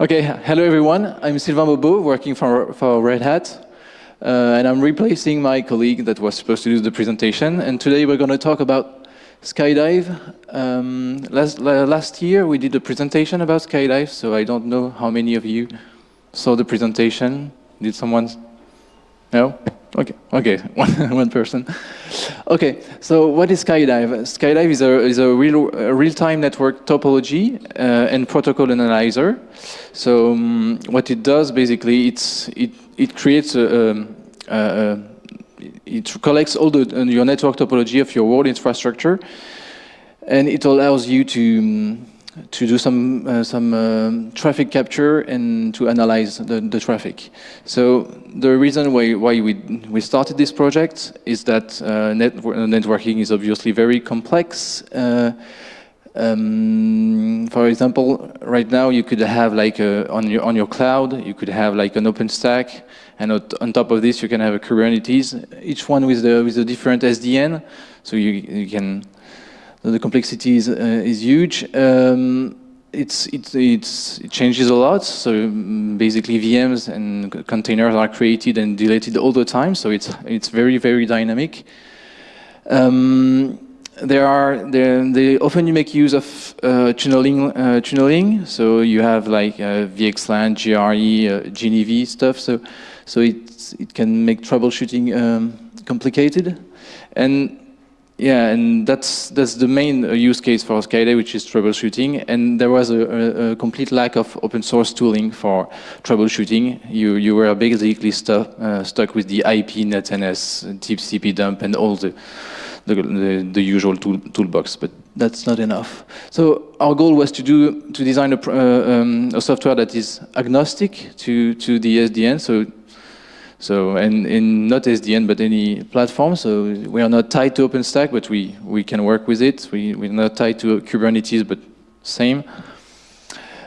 Okay, hello everyone. I'm Sylvain Baubeau, working for, for Red Hat. Uh, and I'm replacing my colleague that was supposed to do the presentation. And today we're going to talk about Skydive. Um, last, last year we did a presentation about Skydive, so I don't know how many of you saw the presentation. Did someone? No? Okay, okay, one, one person. Okay, so what is Skydive? Skydive is a, is a real, real-time network topology uh, and protocol analyzer. So um, what it does, basically, it's, it, it creates a, a, a it collects all the, uh, your network topology of your world infrastructure, and it allows you to um, to do some uh, some uh, traffic capture and to analyze the, the traffic. So the reason why why we we started this project is that uh, networking is obviously very complex. Uh, um, for example, right now you could have like a, on your on your cloud you could have like an OpenStack, and on top of this you can have a Kubernetes. Each one with the with a different SDN, so you you can the complexity is, uh, is huge. Um, it's, it, it's, it changes a lot. So mm, basically VMs and containers are created and deleted all the time. So it's, it's very, very dynamic. Um, there are they often you make use of uh, tunneling uh, tunneling so you have like uh, VXLAN, GRE, uh, GNV stuff so so it it can make troubleshooting um, complicated and yeah, and that's that's the main uh, use case for Skydive, which is troubleshooting. And there was a, a, a, complete lack of open source tooling for troubleshooting. You you were basically stuck uh, stuck with the IP, NetNS, TCP dump, and all the the, the, the usual tool, toolbox. But that's not enough. So our goal was to do to design a, uh, um, a software that is agnostic to to the SDN. So so, and in not SDN, but any platform. So we are not tied to OpenStack, but we, we can work with it. We, we're not tied to Kubernetes, but same.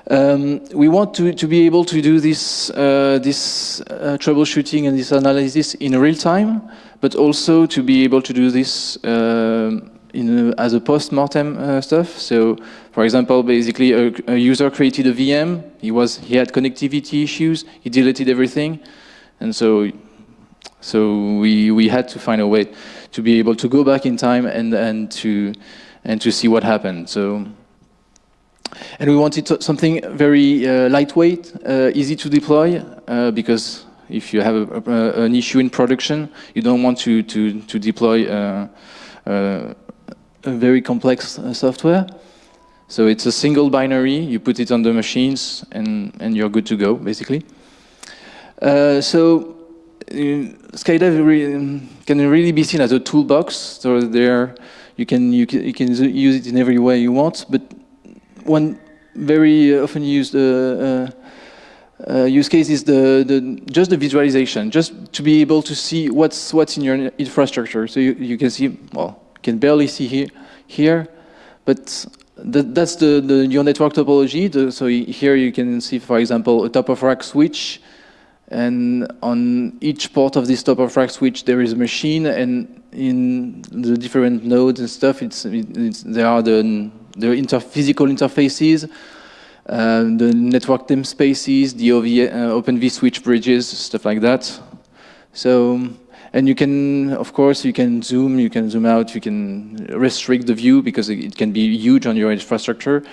Um, we want to, to be able to do this, uh, this uh, troubleshooting and this analysis in real time, but also to be able to do this uh, in a, as a post-mortem uh, stuff. So, for example, basically a, a user created a VM, he, was, he had connectivity issues, he deleted everything, and so, so we, we had to find a way to be able to go back in time and, and, to, and to see what happened. So, and we wanted something very uh, lightweight, uh, easy to deploy, uh, because if you have a, a, an issue in production, you don't want to, to, to deploy uh, uh, a very complex software. So it's a single binary, you put it on the machines, and, and you're good to go, basically. Uh, so uh, Skydive re can really be seen as a toolbox. So there, you can you can you can use it in every way you want. But one very often used uh, uh, uh, use case is the, the just the visualization, just to be able to see what's what's in your infrastructure. So you, you can see well, you can barely see here here, but that's the, the your network topology. The, so here you can see, for example, a top of rack switch and on each port of this top of rack switch, there is a machine, and in the different nodes and stuff, it's, it's there are the, the inter physical interfaces, uh, the network namespaces, the OV, uh, Open vSwitch bridges, stuff like that. So, and you can, of course, you can zoom, you can zoom out, you can restrict the view because it can be huge on your infrastructure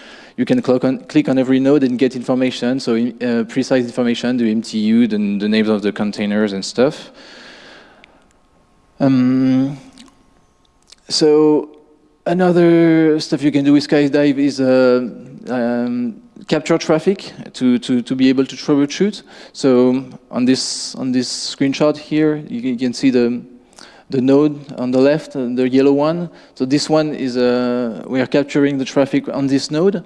you can click on, click on every node and get information, so uh, precise information, the MTU, the, the, names of the containers and stuff. Um, so another stuff you can do with Skydive is uh, um, capture traffic to, to, to be able to troubleshoot. So on this, on this screenshot here, you, can see the, the node on the left, uh, the yellow one. So this one is, uh, we are capturing the traffic on this node.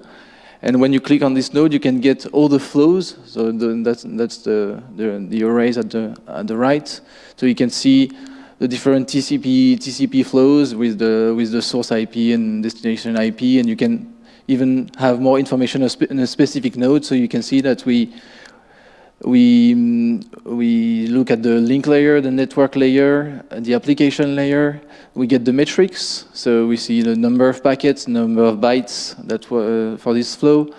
And when you click on this node, you can get all the flows. So the, that's, that's the, the, the, arrays at the, at the right. So you can see the different TCP, TCP flows with the, with the source IP and destination IP. And you can even have more information in a specific node. So you can see that we, we, we look at the link layer, the network layer, the application layer. We get the metrics, so we see the number of packets, number of bytes that uh, for this flow,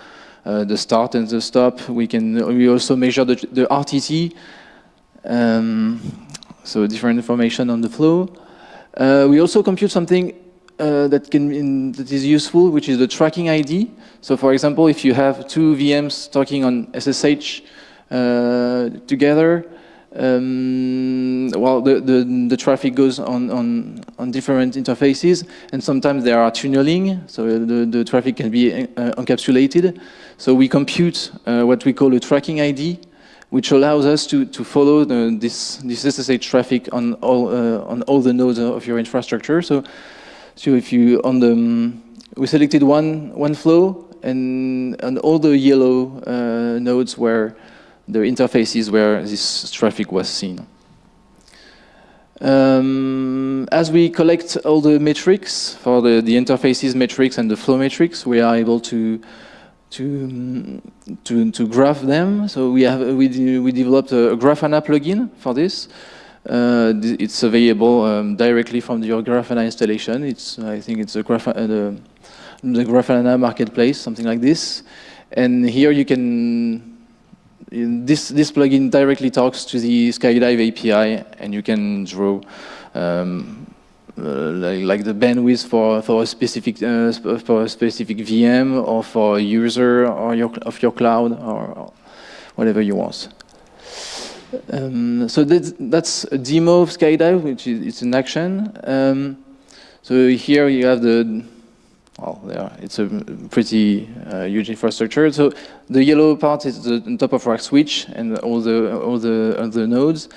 uh, the start and the stop. We can we also measure the, the RTT, um, so different information on the flow. Uh, we also compute something uh, that can in, that is useful, which is the tracking ID. So, for example, if you have two VMs talking on SSH uh, together, um, well, the, the, the, traffic goes on, on, on different interfaces, and sometimes there are tunneling, so the, the traffic can be uh, encapsulated. So we compute uh, what we call a tracking ID, which allows us to, to follow the, this, this SSH traffic on all, uh, on all the nodes of your infrastructure. So, so if you, on the, um, we selected one, one flow, and on all the yellow uh, nodes where the interfaces where this traffic was seen. Um, as we collect all the metrics for the, the interfaces metrics and the flow metrics, we are able to to to, to graph them. So we have we we developed a Grafana plugin for this. Uh, it's available um, directly from your Grafana installation. It's I think it's a Graf uh, the, the Grafana marketplace, something like this. And here you can this, this plugin directly talks to the Skydive API, and you can draw um, uh, like, like, the bandwidth for, for a specific uh, for a specific VM or for a user or your of your cloud or whatever you want. Um, so that's, that's a demo of Skydive, which is it's in action. Um, so here you have the well, yeah, it's a pretty uh, huge infrastructure. So the yellow part is the top of rack switch and all the all the other nodes,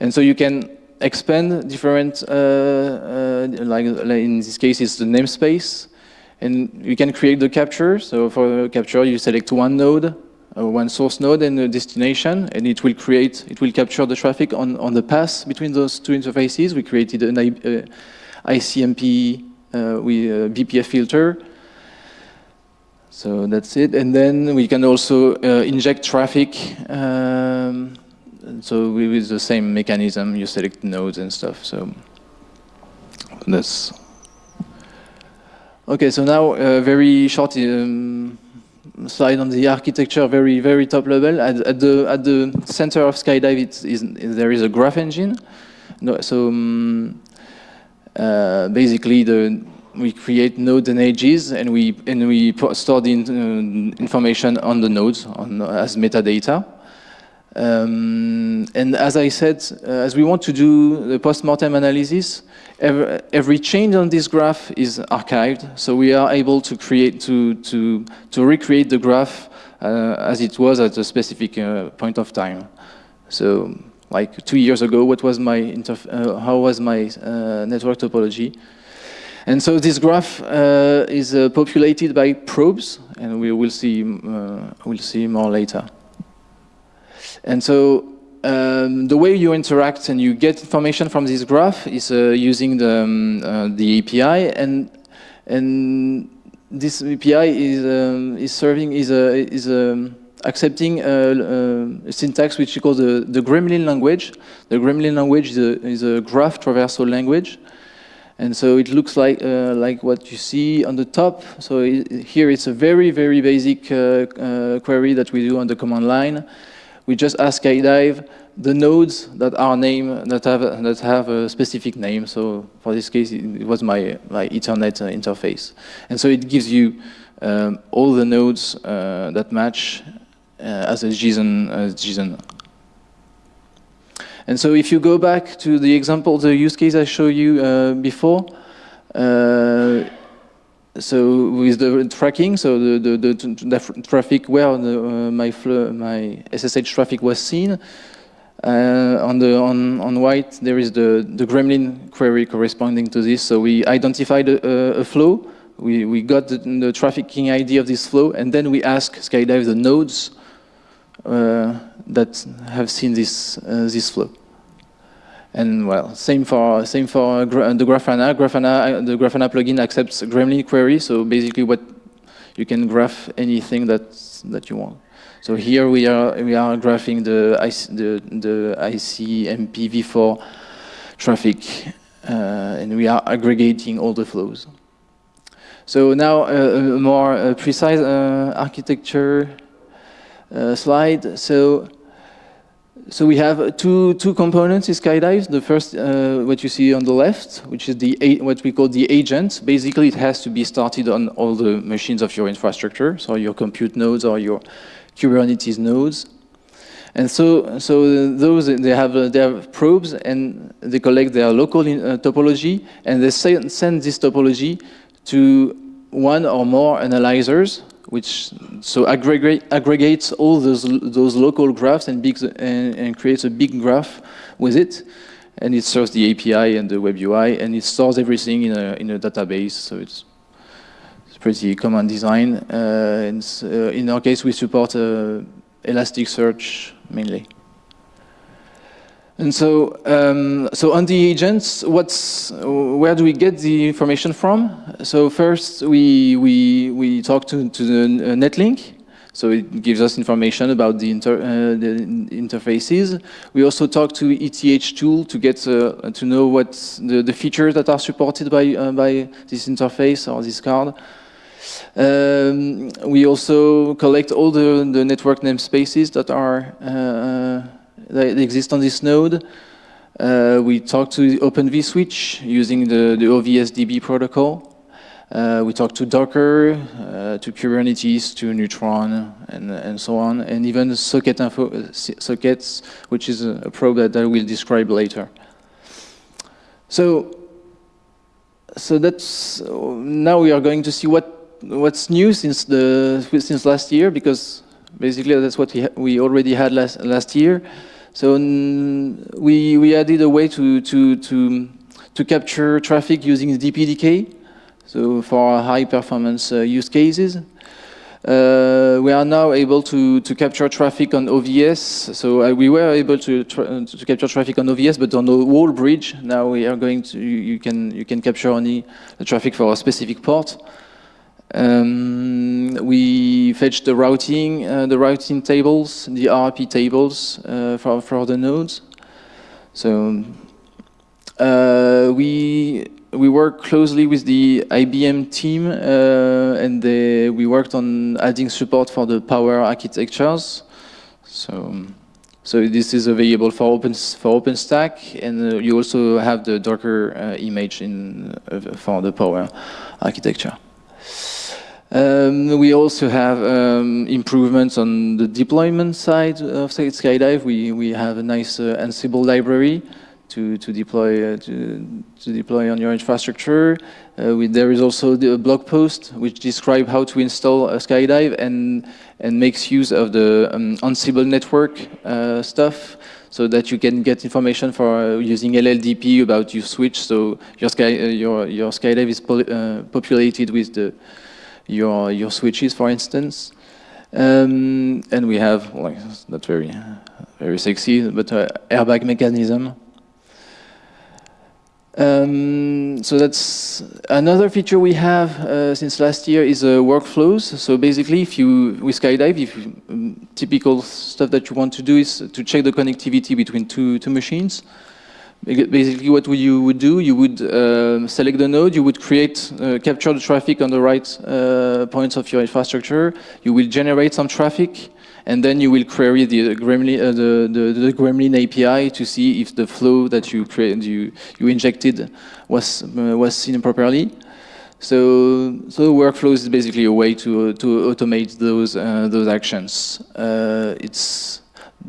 and so you can expand different, uh, uh, like, in this case, it's the namespace, and you can create the capture. So for the capture, you select one node, uh, one source node and a destination, and it will create, it will capture the traffic on on the path between those two interfaces. We created an uh, ICMP uh, we uh, BPF filter. So that's it. And then we can also uh, inject traffic. Um, so with the same mechanism, you select nodes and stuff. So that's okay. So now a very short um, slide on the architecture, very very top level. At, at the at the center of Skydive, it is, there is a graph engine. No, so um, basically, the we create nodes and edges, and we and we store the in, uh, information on the nodes on, as metadata. Um, and as I said, uh, as we want to do the post-mortem analysis, every, every, change on this graph is archived, so we are able to create to to to recreate the graph uh, as it was at a specific uh, point of time. So like two years ago, what was my uh, how was my uh, network topology? And so this graph uh, is uh, populated by probes, and we will see uh, we'll see more later. And so um, the way you interact and you get information from this graph is uh, using the um, the API, and and this API is um, is serving is a is a um, accepting a, a, syntax which we call the, the Gremlin language. The Gremlin language is a, is a graph traversal language. And so it looks like, uh, like what you see on the top. So it, here it's a very, very basic uh, uh, query that we do on the command line. We just ask Skydive the nodes that are named, that have, that have a specific name. So for this case, it was my, my Ethernet uh, interface. And so it gives you um, all the nodes uh, that match uh, as a JSON, as JSON and so if you go back to the example, the use case I showed you uh, before, uh, so with the tracking, so the, the, the, traffic where the, uh, my, my SSH traffic was seen, uh, on the on on white there is the the Gremlin query corresponding to this. So we identified a, a flow. We we got the, the, trafficking ID of this flow, and then we ask Skydive the nodes uh, that have seen this uh, this flow. And well, same for same for the Grafana. Grafana, the Grafana plugin accepts Gremlin query. So basically, what you can graph anything that that you want. So here we are we are graphing the IC, the the ICMP v4 traffic, uh, and we are aggregating all the flows. So now uh, a more uh, precise uh, architecture uh, slide. So, so we have two two components in Skydive. The first, uh, what you see on the left, which is the what we call the agent. Basically, it has to be started on all the machines of your infrastructure, so your compute nodes or your Kubernetes nodes. And so, so those they have uh, they have probes and they collect their local in, uh, topology and they send, send this topology to one or more analyzers, which so aggregate aggregates all those those local graphs and big and, and creates a big graph with it, and it serves the API and the web UI and it stores everything in a in a database. So it's it's pretty common design. Uh, and uh, in our case, we support uh, Elasticsearch mainly. And so, um, so on the agents, what's, where do we get the information from? So first, we, we, we talk to, to the netlink. So it gives us information about the, inter, uh, the interfaces. We also talk to ETH tool to get uh, to know what the, the features that are supported by, uh, by this interface or this card. Um, we also collect all the, the network namespaces that are uh, that exist on this node. Uh, we talk to Open vSwitch using the, the OVSDB protocol. Uh, we talk to Docker, uh, to Kubernetes, to Neutron, and, and so on, and even socket info, sockets, which is a, a probe that I will describe later. So, so that's now we are going to see what what's new since the since last year because basically that's what we we already had last last year. So we we added a way to to to to capture traffic using DPDK. So for high performance uh, use cases. Uh, we are now able to, to capture traffic on OVS. So uh, we were able to, tra to capture traffic on OVS, but on the whole bridge, now we are going to, you, you can, you can capture only the traffic for a specific port. Um, we fetch the routing, uh, the routing tables, the ARP tables uh, for, for the nodes. So uh, we we work closely with the IBM team, uh, and they, we worked on adding support for the power architectures. So. So this is available for Open for OpenStack, and uh, you also have the Docker uh, image in for the Power architecture. Um, we also have um, improvements on the deployment side of Skydive. We, we have a nice uh, Ansible library to, to, deploy, uh, to, to, deploy on your infrastructure. Uh, we, there is also the blog post which describes how to install a Skydive and, and makes use of the um, Ansible network uh, stuff so that you can get information for uh, using LLDP about your switch. So your, Sky, uh, your, your Skydive is populated with the your, your switches, for instance. Um, and we have, like, not very, very sexy, but uh, RBAC mechanism. Um, so that's another feature we have uh, since last year is uh, workflows. So basically, if you with Skydive, if you, um, typical stuff that you want to do is to check the connectivity between two two machines. Basically, what you would do, you would uh, select the node, you would create, uh, capture the traffic on the right uh, points of your infrastructure, you will generate some traffic, and then you will query the Gremlin, uh, the, the, the, Gremlin API to see if the flow that you created, you, you injected was, uh, was seen properly. So, so workflows is basically a way to, to automate those, uh, those actions. it's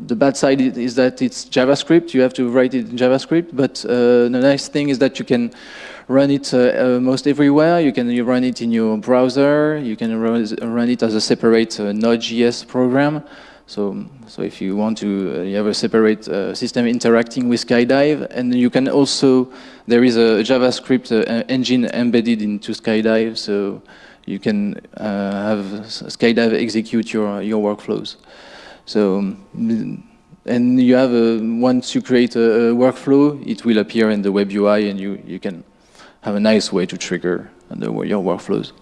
the bad side is that it's JavaScript. You have to write it in JavaScript. But uh, the nice thing is that you can run it uh, uh, most everywhere. You can you run it in your browser. You can run it as a separate uh, Node.js program. So, so if you want to, uh, you have a separate uh, system interacting with Skydive, and you can also, there is a JavaScript engine embedded into Skydive, so you can have Skydive execute your, your workflows. So, and you have, a, once you create a, a, workflow, it will appear in the web UI and you, you can have a nice way to trigger your workflows.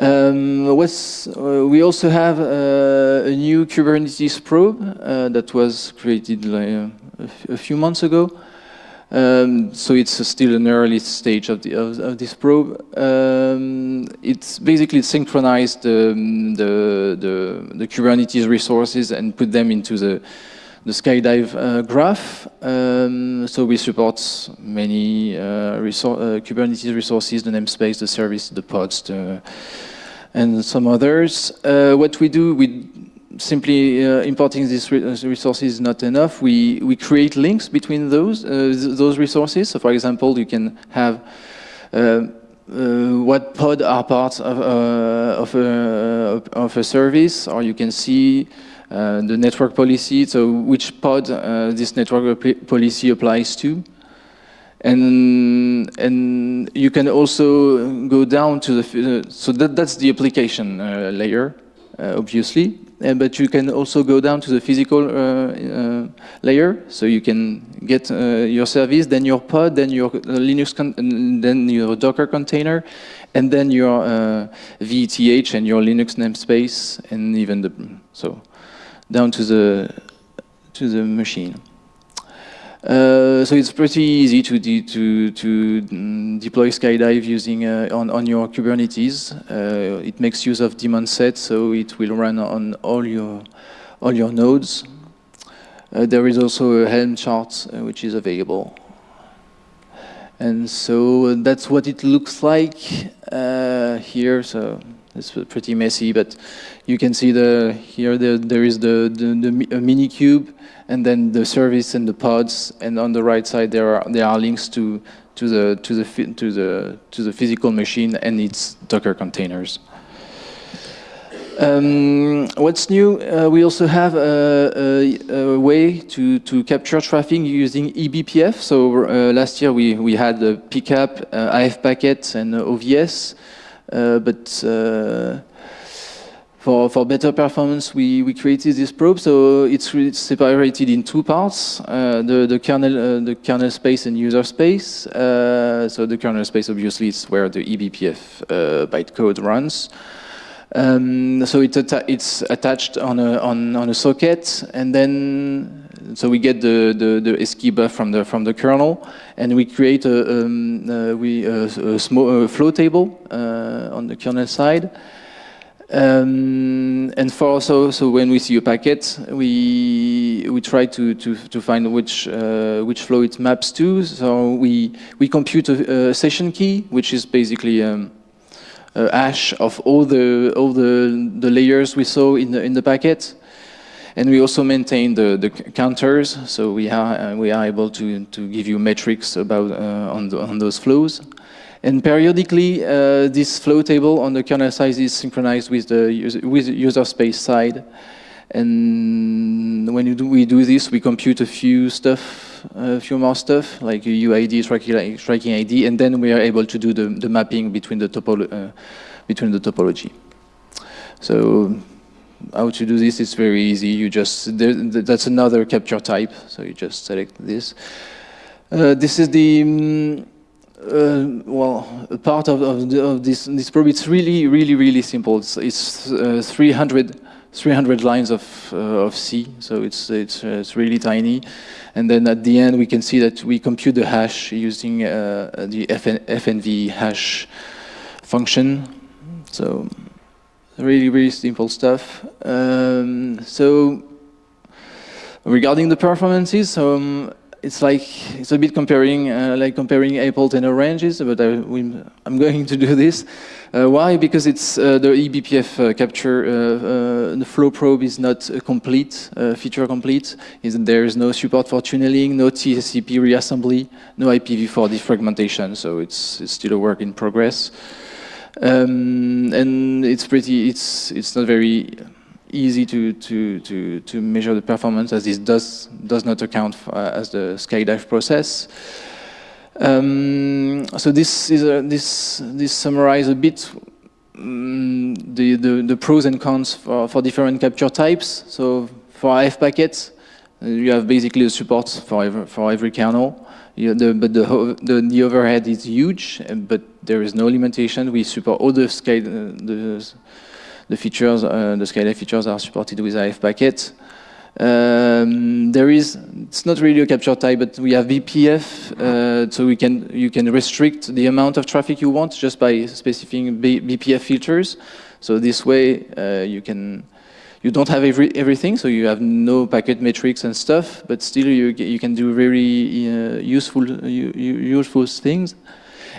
Um, uh, we also have uh, a new Kubernetes probe uh, that was created like, a, a few months ago. Um, so it's still an early stage of, the, of, of this probe. Um, it's basically synchronized um, the, the, the, Kubernetes resources and put them into the, the Skydive uh, graph. Um, so we support many uh, resor uh, Kubernetes resources, the namespace, the service, the pods, and some others. Uh, what we do, we simply uh, importing these re resources is not enough. We, we create links between those, uh, those resources. So for example, you can have uh, uh what pod are part of, uh, of, a, of a service, or you can see uh, the network policy, so which pod this network policy applies to. And, and you can also go down to the, so that, that's the application layer, obviously. Uh, but you can also go down to the physical uh, uh, layer. So you can get your service, then your pod, then your Linux, then your Docker container, and then your VETH and your Linux namespace, and even the so down to the to the machine. Uh, so it's pretty easy to de to to mm, deploy Skydive using uh, on on your Kubernetes. Uh, it makes use of daemon set, so it will run on all your all your nodes. Uh, there is also a Helm chart uh, which is available, and so that's what it looks like here. So it's pretty messy, but you can see the here the, there is the the, the minikube and then the service and the pods, and on the right side there are there are links to to the to the to the to the physical machine and its Docker containers. Um, what's new? Uh, we also have a, a, a, way to, to capture traffic using eBPF. So uh, last year we, we had the PCAP, uh, AF packet, and OVS, uh, but uh, for, for better performance, we, we created this probe. So it's, separated in two parts, uh, the, the, kernel, uh, the kernel space and user space. Uh, so the kernel space, obviously, is where the eBPF uh, bytecode runs. Um, so it's, atta it's attached on a, on, on a socket, and then so we get the, the, the ASCII buf from the, from the kernel, and we create a, um, uh, we, a, a, small, flow table uh, on the kernel side. Um, and for so so when we see a packet, we we try to to to find which uh, which flow it maps to. So we we compute a, a session key, which is basically um, a hash of all the all the the layers we saw in the in the packet. And we also maintain the, the counters, so we are we are able to to give you metrics about uh, on the, on those flows. And periodically, uh, this flow table on the kernel side is synchronized with the user, with user space side. And when do, we do this, we compute a few stuff, a few more stuff, like UID, tracking, ID, and then we are able to do the, the mapping between the, topolo uh, between the topology. So how to do this is very easy. You just, there, that's another capture type, so you just select this. Uh, this is the, um, uh, well, part of, of, the, of, this, this probe, it's really, really, really simple. It's, it's uh, 300, 300 lines of, uh, of C, so it's, it's, uh, it's really tiny. And then at the end, we can see that we compute the hash using uh, the FN, FNV hash function. So really, really simple stuff. Um, so regarding the performances, um, it's like it's a bit comparing uh, like comparing apples and oranges, but I, am going to do this. Uh, why? Because it's uh, the eBPF uh, capture. Uh, uh, the flow probe is not complete, feature complete. Is there is no support for tunneling, no TCP reassembly, no IPv4 defragmentation. So it's it's still a work in progress, um, and it's pretty. It's it's not very easy to, to, to, to measure the performance as this does, does not account for, uh, as the skydive process. Um, so this is a, this this summarizes a bit um, the, the, the pros and cons for for different capture types. So for AF packets, you have basically the support for every, for every kernel. The, but the, the, the overhead is huge, but there is no limitation. We support all the sky the the features, uh, the Skydive features are supported with AF packet. Um, there is, it's not really a capture type, but we have BPF, uh, so we can, you can restrict the amount of traffic you want just by specifying B BPF filters. So this way, uh, you can, you don't have every, everything, so you have no packet metrics and stuff, but still you, you can do very uh, useful, useful things.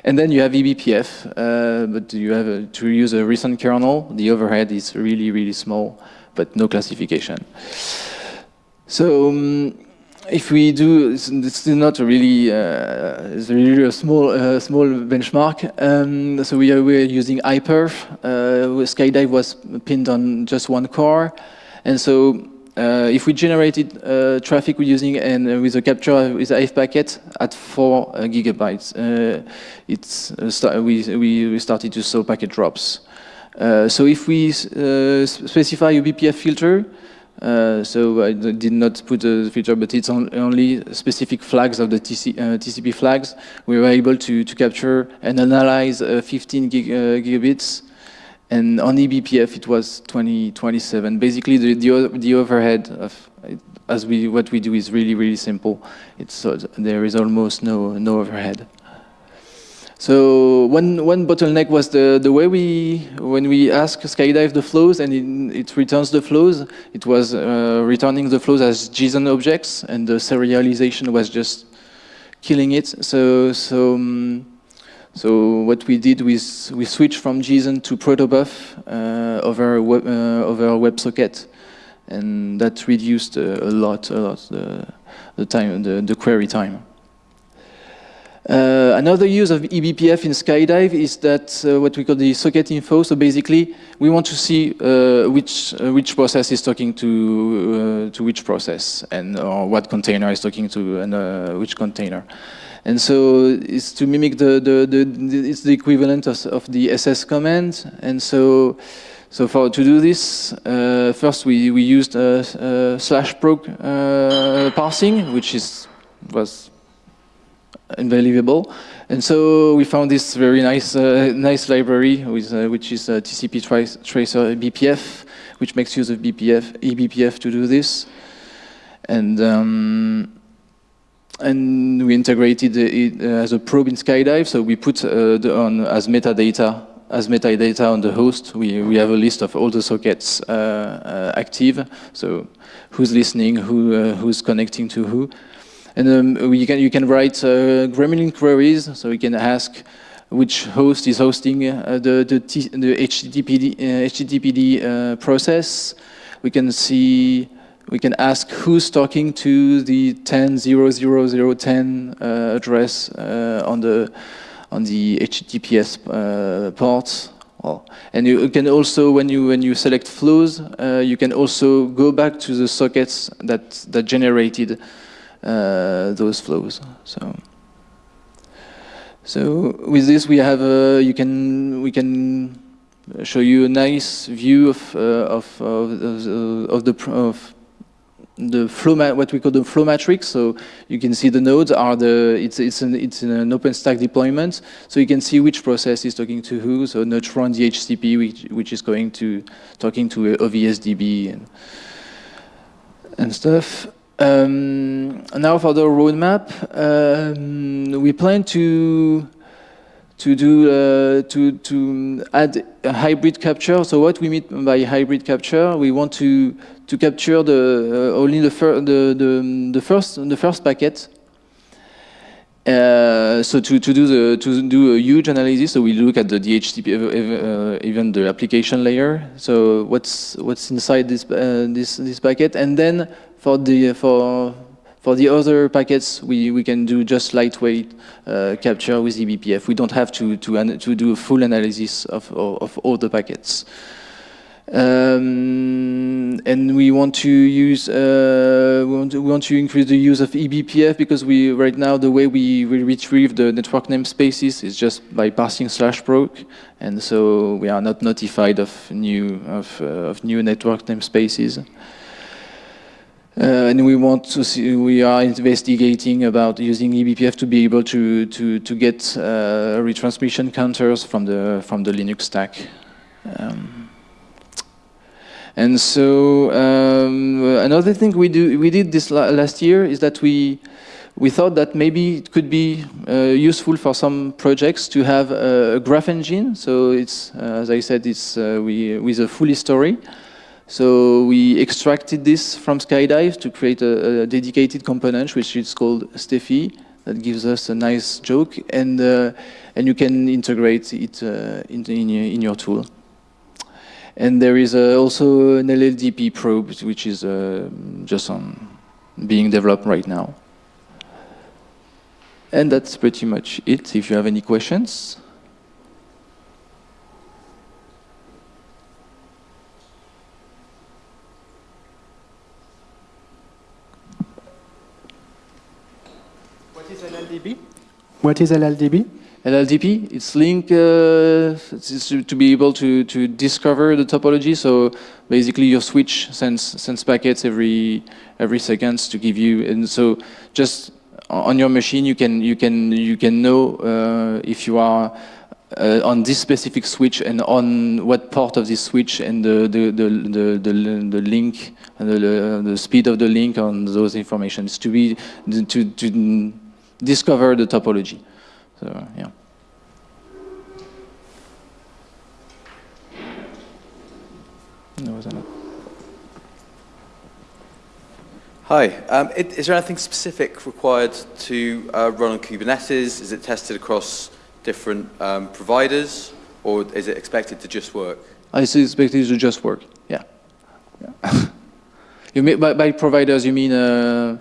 And then you have eBPF, uh, but you have a, to use a recent kernel. The overhead is really, really small, but no classification. So um, if we do, it's, it's not really, uh, it's really a small, uh, small benchmark. Um, so we are, we are using iPerf. Uh, Skydive was pinned on just one core. And so uh, if we generated uh, traffic using and uh, with a capture with a packet at four uh, gigabytes, uh, it's uh, we, we started to show packet drops. so if we specify a BPF filter, so I did not put a filter, but it's on, only specific flags of the TC, TCP flags. We were able to, to capture and analyze 15 gig, gigabits and on eBPF it was 2027. Basically, the, the, the overhead of as we what we do is really really simple. It's uh, there is almost no no overhead. So one one bottleneck was the the way we when we ask Skydive the flows and it, it returns the flows, it was uh, returning the flows as JSON objects, and the serialization was just killing it. So so. Um, so what we did was we switched from JSON to protobuf uh, over web, uh, over WebSocket, and that reduced uh, a lot, a lot the, the time, the, the query time. Uh, another use of eBPF in Skydive is that uh, what we call the socket info. So basically, we want to see uh, which which process is talking to to which process, and or what container is talking to and which container. And so it's to mimic the, the, the, the it's the equivalent of, of, the SS command. And so, so for to do this, uh, first we, we used uh, uh, slash proc uh, parsing, which is was unbelievable. And so we found this very nice uh, nice library, with, uh, which is TCP tracer BPF, which makes use of BPF, eBPF to do this. And um, and we integrated it as a probe in Skydive. So we put uh, on as metadata as metadata on the host. We we have a list of all the sockets uh, uh, active. So who's listening, who uh, who's connecting to who, and um, we can you can write uh, Gremlin queries. So we can ask which host is hosting uh, the the, T, the HTTPD HTTPD process. We can see we can ask who's talking to the 10.00010 uh, address uh, on the on the HTTPS uh, port. And you can also, when you when you select flows, uh, you can also go back to the sockets that that generated uh, those flows. So. So with this, we have a, you can we can show you a nice view of uh, of, of, of the of the flow, what we call the flow matrix. So you can see the nodes are the, it's, it's, an, it's an OpenStack deployment. So you can see which process is talking to who. So Neutron DHCP, which, which is going to, talking to OVSDB and, and stuff. Um, now for the roadmap, um, we plan to to do uh, to to add a hybrid capture. So what we mean by hybrid capture, we want to to capture the uh, only the, the, the the first the first packet. Uh, so to, to do the to do a huge analysis, so we look at the DHCP, uh, even the application layer. So what's what's inside this uh, this this packet, and then for the for for the other packets, we, we can do just lightweight uh, capture with eBPF. We don't have to, to, to do a full analysis of, of, of all the packets. Um, and we want to use uh, we, want to, we want to increase the use of eBPF because we right now the way we, we retrieve the network namespaces is just by parsing slash proc, and so we are not notified of new of, uh, of new network namespaces. Uh, and we want to see, we are investigating about using eBPF to be able to, to, to get uh, retransmission counters from the, from the Linux stack. Um, And so um, another thing we do we did this la last year is that we we thought that maybe it could be uh, useful for some projects to have a, graph engine. So it's uh, as I said, it's uh, we with a full history. So we extracted this from Skydive to create a, a dedicated component, which is called Steffi, that gives us a nice joke, and uh, and you can integrate it uh, in, in, in, your tool. And there is uh, also an LLDP probe, which is uh, just on being developed right now. And that's pretty much it. If you have any questions. What is LLDP? LLDP, it's link uh, it's to be able to, to discover the topology. So basically your switch sends, sends packets every, every seconds to give you, and so just on your machine you can, you can, you can know uh, if you are uh, on this specific switch and on what part of this switch and the, the, the, the, the, the link, and the, the speed of the link on those informations to be, to, to discover the topology. So, yeah. Hi, um, it, is there anything specific required to uh, run on Kubernetes? Is it tested across different um, providers, or is it expected to just work? I expect it to just work, yeah. yeah. you mean, by, by, providers, you mean... Uh,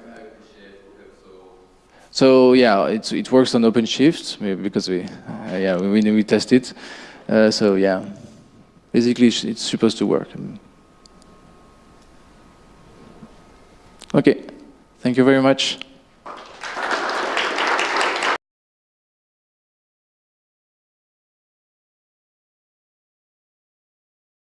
so yeah, it it works on OpenShift because we uh, yeah we we test it. Uh, so yeah, basically it's supposed to work. Okay, thank you very much.